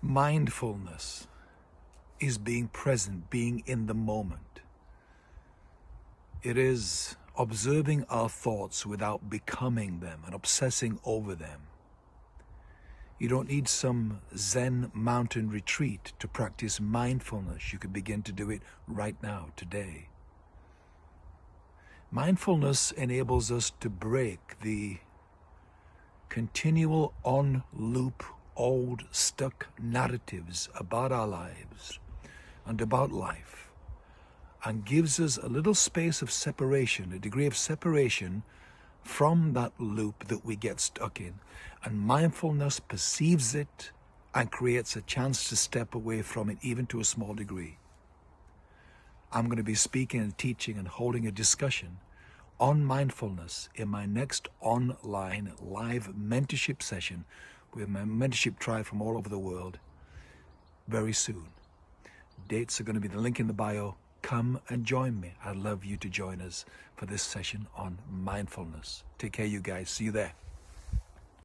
Mindfulness is being present, being in the moment. It is observing our thoughts without becoming them and obsessing over them. You don't need some Zen mountain retreat to practice mindfulness. You can begin to do it right now, today. Mindfulness enables us to break the continual on-loop old stuck narratives about our lives and about life and gives us a little space of separation, a degree of separation from that loop that we get stuck in. And mindfulness perceives it and creates a chance to step away from it, even to a small degree. I'm going to be speaking and teaching and holding a discussion on mindfulness in my next online live mentorship session with my mentorship tribe from all over the world very soon. Dates are going to be the link in the bio. Come and join me. I'd love you to join us for this session on mindfulness. Take care, you guys. See you there.